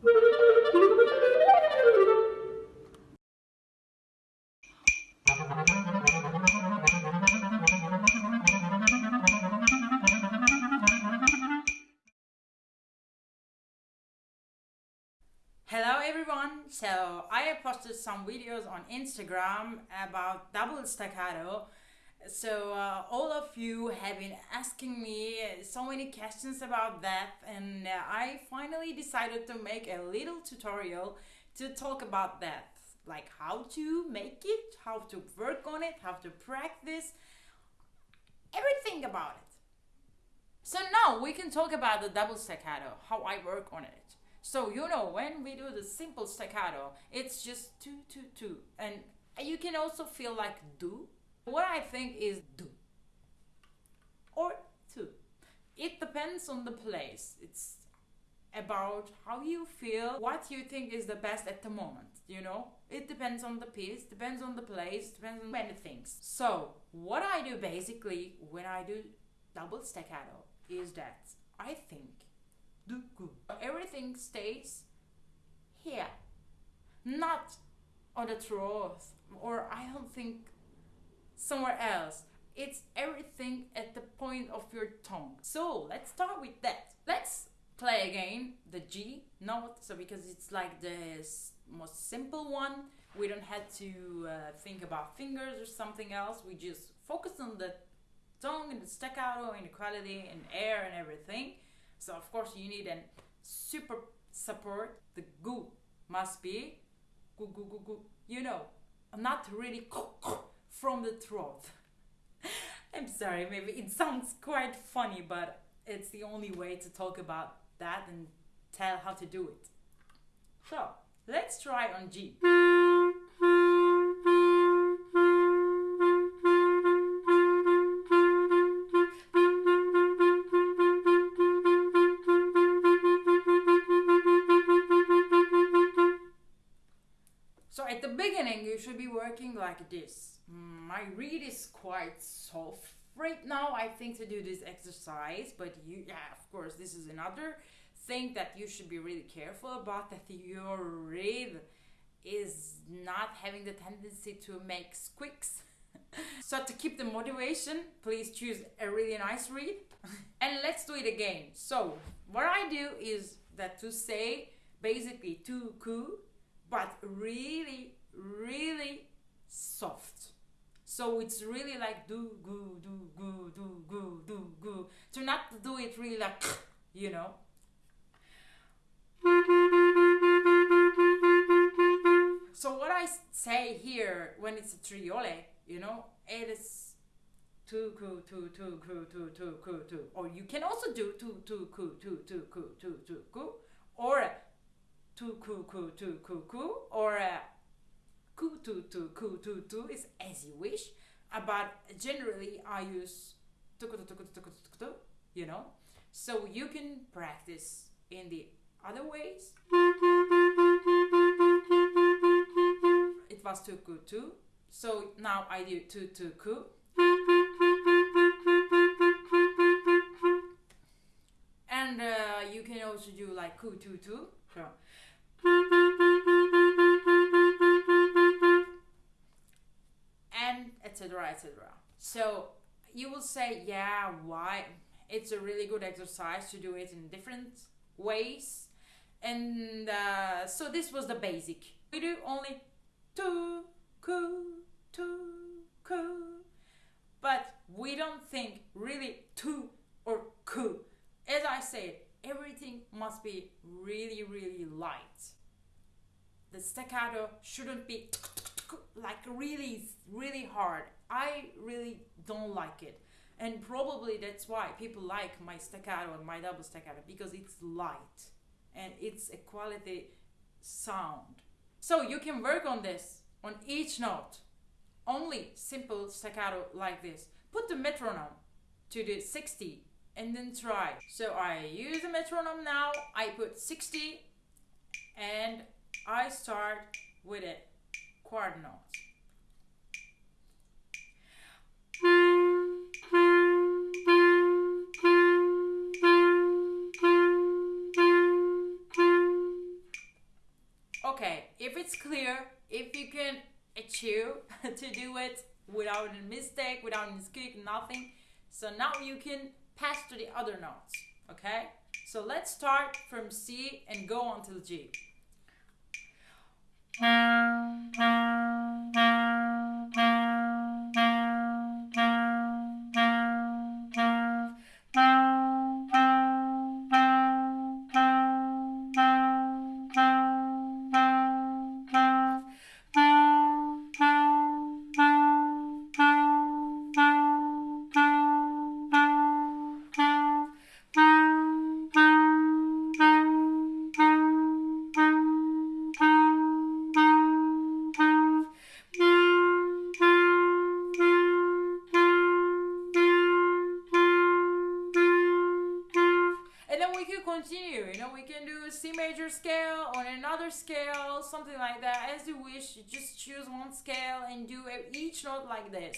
Hello everyone! So I have posted some videos on Instagram about double staccato. So uh, all of you have been asking me so many questions about that and uh, I finally decided to make a little tutorial to talk about that. Like how to make it, how to work on it, how to practice, everything about it. So now we can talk about the double staccato, how I work on it. So you know when we do the simple staccato, it's just two, two, two, and you can also feel like do. What I think is do or two. It depends on the place. It's about how you feel, what you think is the best at the moment, you know? It depends on the piece, depends on the place, depends on many things. So, what I do basically when I do double staccato is that I think do good. Everything stays here, not on the throat, or I don't think somewhere else. It's everything at the point of your tongue. So let's start with that. Let's play again the G note. So because it's like the most simple one, we don't have to uh, think about fingers or something else. We just focus on the tongue and the staccato and the quality and air and everything. So of course you need an super support. The goo must be goo goo goo goo. You know, not really from the throat. I'm sorry, maybe it sounds quite funny, but it's the only way to talk about that and tell how to do it. So let's try on G. So at the beginning you should be working like this. My reed is quite soft right now, I think, to do this exercise, but you, yeah, of course, this is another thing that you should be really careful about that your reed is not having the tendency to make squeaks. so to keep the motivation, please choose a really nice reed and let's do it again. So what I do is that to say basically to ku, but really, really soft. So it's really like do goo do goo do goo do goo. To not do it really like you know. So what I say here when it's a triole, you know, it is two ku two two ku two two ku two. Or you can also do two two ku two two ku two two ku or two ku ku two ku ku or kututu, kututu is as you wish, uh, but generally I use you know, so you can practice in the other ways. It was tuku tu, so now I do tu tu ku. And uh, you can also do like ku tu so you will say yeah why? It's a really good exercise to do it in different ways. And uh, so this was the basic. We do only two ku two ku. But we don't think really two or ku. As i said everything must be really really light. The staccato shouldn't be like really really hard. I really don't like it. And probably that's why people like my staccato and my double staccato because it's light and it's a quality sound. So you can work on this on each note. Only simple staccato like this. Put the metronome to the 60 and then try. So i use the metronome now. I put 60 and i start with it quart notes. Okay, if it's clear, if you can achieve to do it without a mistake, without a mistake, nothing. So now you can pass to the other notes. Okay? So let's start from C and go on to G. And continue, you know, we can do a C major scale on another scale, something like that, as you wish. You just choose one scale and do each note like this.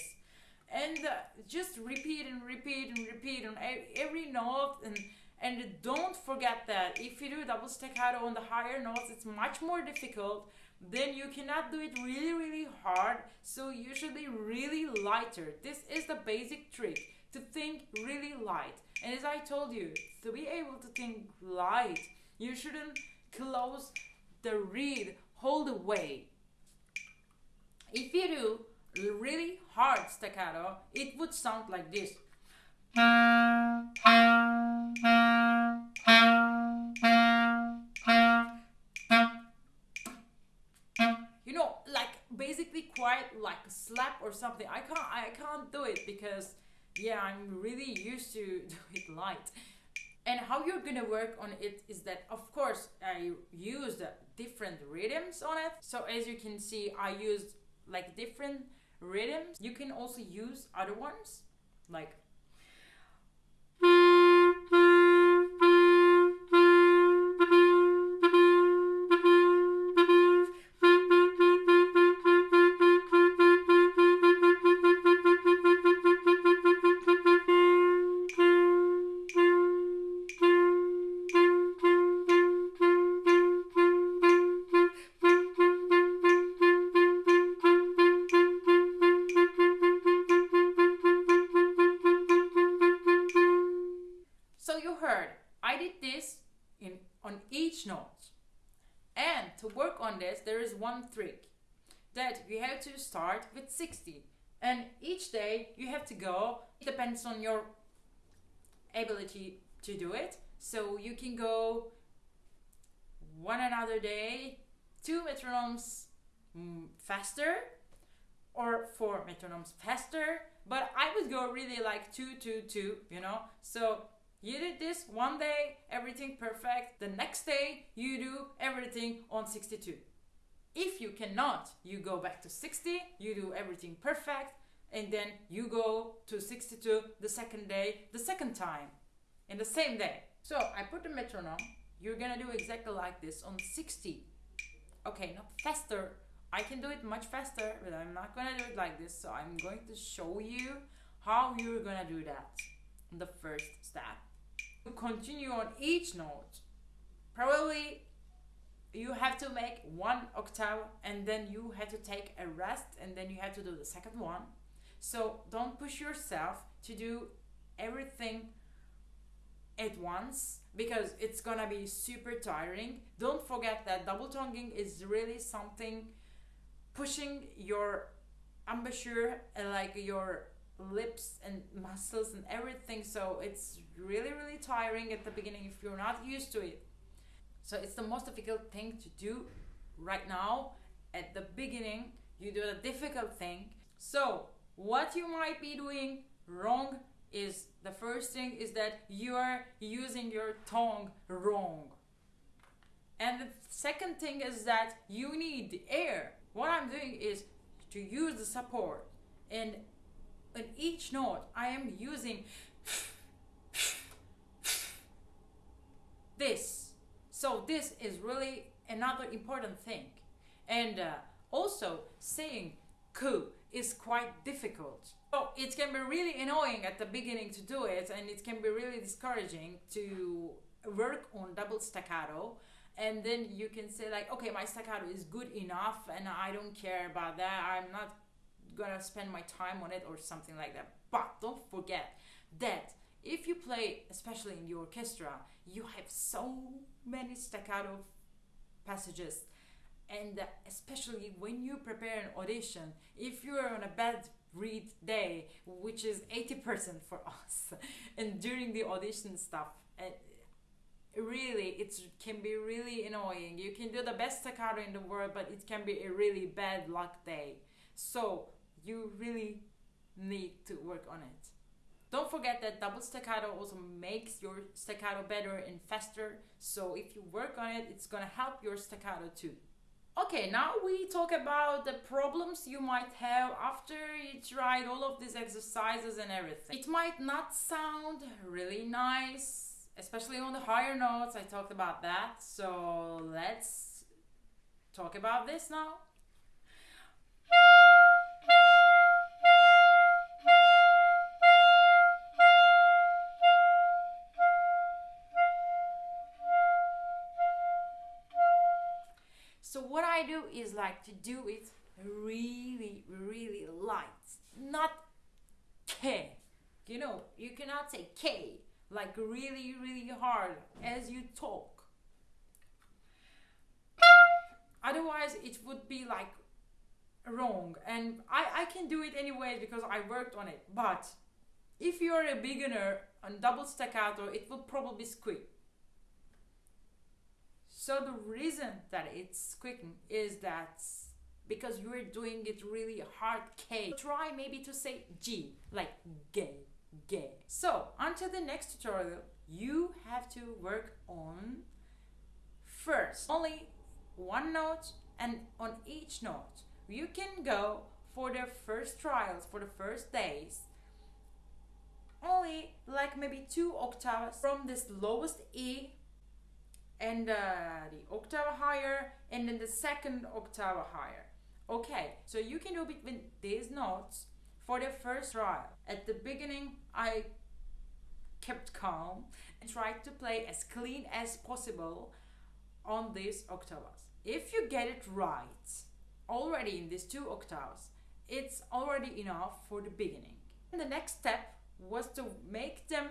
And uh, just repeat and repeat and repeat on every note. And, and don't forget that if you do double staccato on the higher notes, it's much more difficult. Then you cannot do it really, really hard. So you should be really lighter. This is the basic trick to think really light. And as I told you, to be able to think light, you shouldn't close the reed all the way. If you do really hard staccato, it would sound like this. You know, like basically quite like a slap or something. I can't I can't do it because yeah, I'm really used to do it light. And how you're gonna work on it is that, of course, I used different rhythms on it. So as you can see, I used like different rhythms. You can also use other ones, like on each note. And to work on this, there is one trick that you have to start with 60. And each day you have to go, it depends on your ability to do it. So you can go one another day, two metronomes mm, faster, or four metronomes faster. But I would go really like two, two, two, you know? So you did this one day, everything perfect. The next day, you do everything on 62. If you cannot, you go back to 60, you do everything perfect, and then you go to 62 the second day, the second time, in the same day. So I put the metronome. You're gonna do exactly like this on 60. Okay, not faster. I can do it much faster, but I'm not gonna do it like this. So I'm going to show you how you're gonna do that the first step. Continue on each note, probably you have to make one octave and then you have to take a rest and then you have to do the second one. So don't push yourself to do everything at once because it's gonna be super tiring. Don't forget that double tonguing is really something pushing your embouchure and like your lips and muscles and everything. So it's really really tiring at the beginning if you're not used to it. So it's the most difficult thing to do right now. At the beginning you do the difficult thing. So what you might be doing wrong is the first thing is that you are using your tongue wrong. And the second thing is that you need air. What i'm doing is to use the support. And in each note I am using this. So this is really another important thing. And uh, also saying ku is quite difficult. So it can be really annoying at the beginning to do it and it can be really discouraging to work on double staccato and then you can say like okay my staccato is good enough and i don't care about that i'm not gonna spend my time on it or something like that. But don't forget that if you play especially in the orchestra you have so many staccato passages. And uh, especially when you prepare an audition if you are on a bad reed day which is 80% for us and during the audition stuff and really it can be really annoying. You can do the best staccato in the world but it can be a really bad luck day. So you really need to work on it don't forget that double staccato also makes your staccato better and faster so if you work on it it's gonna help your staccato too Okay, now we talk about the problems you might have after you tried all of these exercises and everything. It might not sound really nice, especially on the higher notes. I talked about that. So let's talk about this now. I do is like to do it really, really light, not K. You know, you cannot say K like really, really hard as you talk. Otherwise, it would be like wrong. And I, I can do it anyway because I worked on it. But if you're a beginner on double staccato, it will probably squeak. So the reason that it's squeaking is that because you're doing it really hard K. Try maybe to say G, like gay, gay. So until the next tutorial, you have to work on first only one note and on each note. You can go for the first trials, for the first days, only like maybe two octaves from this lowest E and uh, the octave higher and then the second octave higher. Okay, so you can do between these notes for the first trial. At the beginning, I kept calm and tried to play as clean as possible on these octaves. If you get it right already in these two octaves, it's already enough for the beginning. And the next step was to make them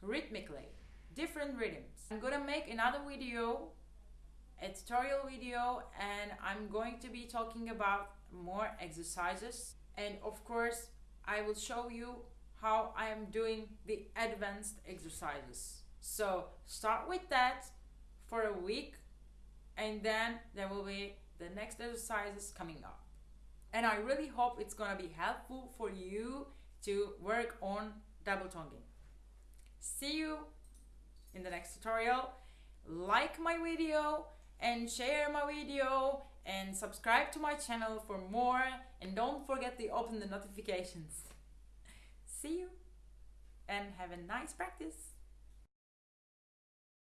rhythmically, different rhythms. I'm gonna make another video, a tutorial video, and I'm going to be talking about more exercises. And of course, I will show you how I am doing the advanced exercises. So start with that for a week and then there will be the next exercises coming up. And I really hope it's gonna be helpful for you to work on double tonguing. See you in the next tutorial. Like my video and share my video and subscribe to my channel for more and don't forget to open the notifications. See you and have a nice practice.